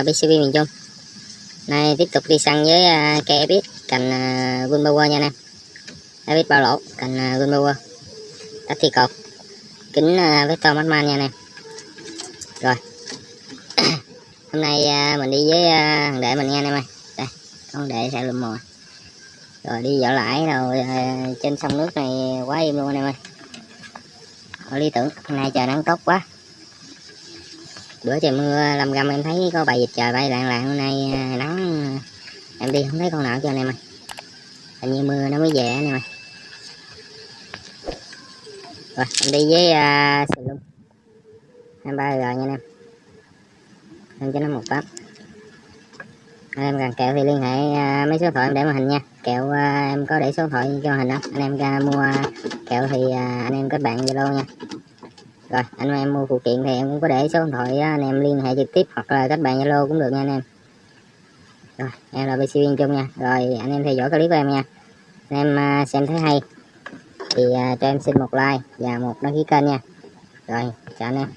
uh, BCB miền Trung. Nay tiếp tục đi săn với uh, cây Epic cành à, uh, Wimpower nha anh em. Epic bao lỗ cành à, uh, Wimpower Đất thi cột. Kính uh, Vector Madman nha anh em. Rồi. Hôm nay uh, mình đi với uh, thằng đệ mình nha anh em ơi. Đây con đệ sẽ lượm mồi. Rồi đi dạo lại rồi uh, trên sông nước này quá im luôn anh em ơi. Ở lý tưởng hôm nay trời nắng tốt quá bữa trời mưa lâm râm em thấy có bài vịt trời bay lạng lạng hôm nay à, nắng à, em đi không thấy con nào cho anh em ơi. Hình như mưa nó mới về anh em ơi. Rồi em đi với uh, xì lung hai ba rồi nha anh em. Em cho nó một tấm anh em cần kẹo thì liên hệ uh, mấy số điện thoại em để màn hình nha. Kẹo uh, em có để số điện thoại cho màn hình đó anh em ra mua kẹo thì uh, anh em kết bạn zalo nha rồi, anh em mua phụ kiện thì em cũng có để số điện thoại anh em liên hệ trực tiếp hoặc là các bạn zalo cũng được nha anh em. Rồi, em là bc viên chung nha. Rồi, anh em theo dõi clip của em nha. Anh em à, xem thấy hay thì à, cho em xin một like và một đăng ký kênh nha. Rồi, chào anh em.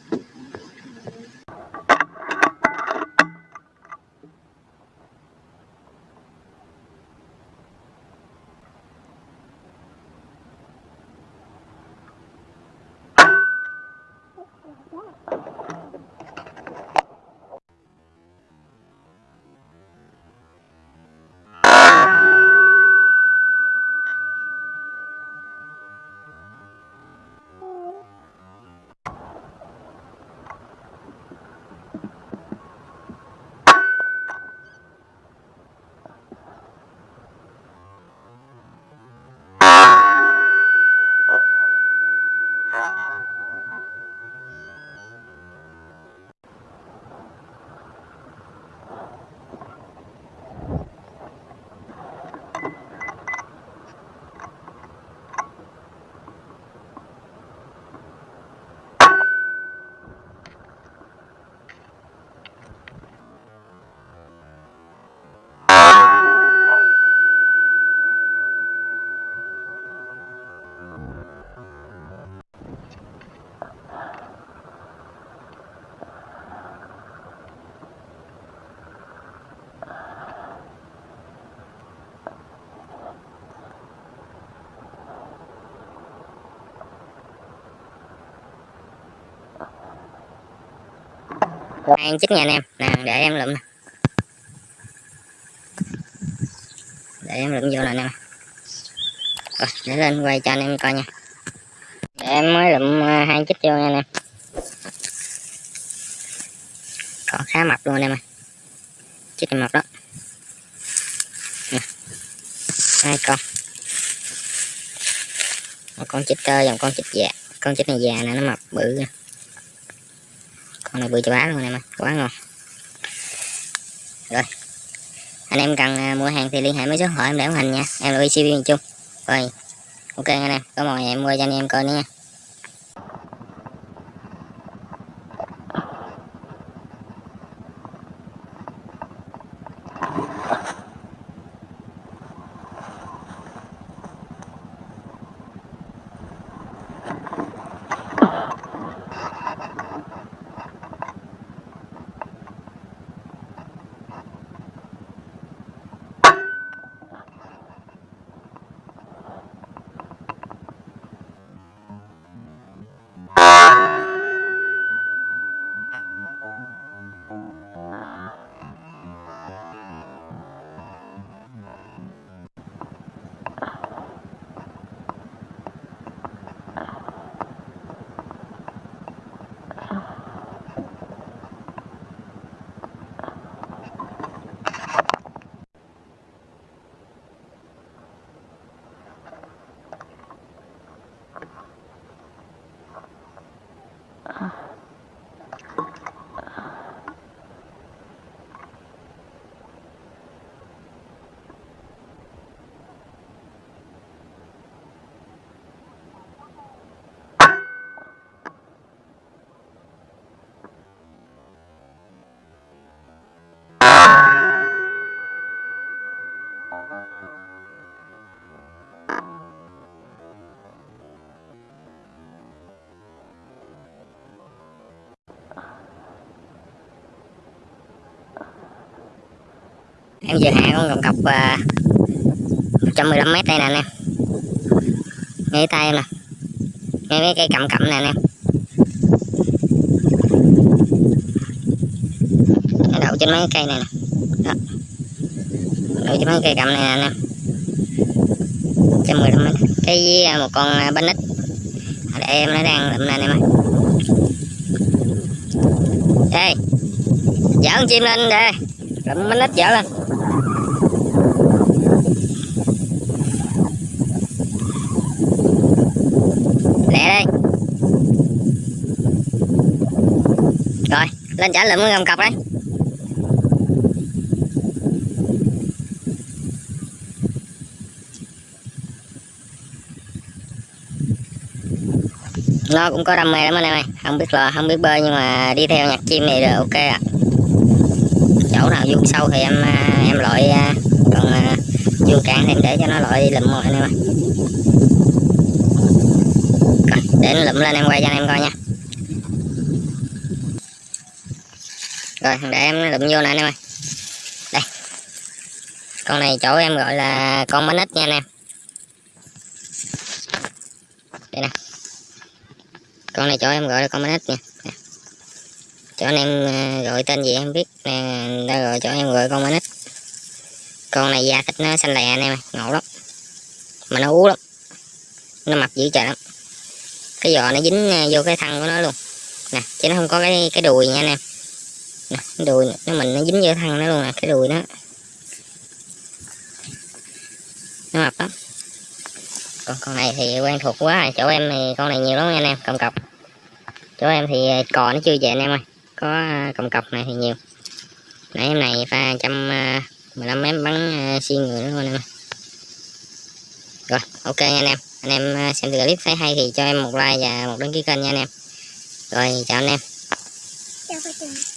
Rồi ăn chích nha anh em. Nè để em lụm để em lụm vô nè anh em. Rồi, để lên quay cho anh em coi nha. Để em mới lụm ờ, hai chích vô nha anh em. Còn khá mập luôn anh em ơi. Chích này mập đó. Nè. hai con. Một con chích tơ và một con chích già con chích này già nè, nó mập bự kìa con này bự chà bá luôn anh em ơi quá ngon rồi. Anh em cần à, mua hàng thì liên hệ với số hỏi em để ủng hình nha. Em là ICB miền Trung. Rồi. Ok anh em, có mồi em mua cho anh em coi nữa nha. Em vừa hạ con cọc cọc à, uh, 115 mét đây nè anh em. Ngay tay em nè. Ngay mấy cây cầm cẩm nè anh em. Nó đậu trên mấy cây này nè. Đó. Đậu trên mấy cây cầm này nè anh em. 115 mét. Cái à, một con à, bánh ít để em nó đang lụm nè anh em ơi. Đây dẫn chim lên đây đậm bánh nít dở lên. Lẹ đây rồi, lên trả lượm gầm cọc đấy nó cũng có đam mê lắm anh em ơi. Không biết là không biết bơi nhưng mà đi theo nhạc chim này là ok ạ chỗ nào vuông sâu thì em à, em loại à, còn à, vuông cạn thì em để cho nó loại lụm rồi anh em ơi Rồi, để nó lụm lên em quay cho anh em coi nha. Rồi để em lụm vô nè anh em ơi. Đây. Con này chỗ em gọi là con bánh ít nha anh em. Đây nè. Con này chỗ em gọi là con bánh ít nha cho chỗ anh em à, gọi tên gì em biết nè đã gọi chỗ em gọi con bánh con này da thịt nó xanh lè anh em ơi, ngộ lắm. Mà nó ú lắm. Nó mập dữ trời lắm. Cái giò nó dính à, vô cái thân của nó luôn. Nè, chứ nó không có cái cái đùi nha anh em. Nè, cái đùi nó mình nó dính vô thân nó luôn nè, cái đùi nó. Nó mập lắm. Còn con này thì quen thuộc quá, chỗ em thì con này nhiều lắm anh em, cầm cọc. Chỗ em thì à, cò nó chưa về anh em ơi có à, cọc này thì nhiều. Nãy em này pha trăm à, mười lăm mét bắn à, xuyên người luôn em rồi ok nha anh em. Anh em à, xem clip thấy hay thì cho em một like và một đăng ký kênh nha anh em. Rồi chào anh em. Chào.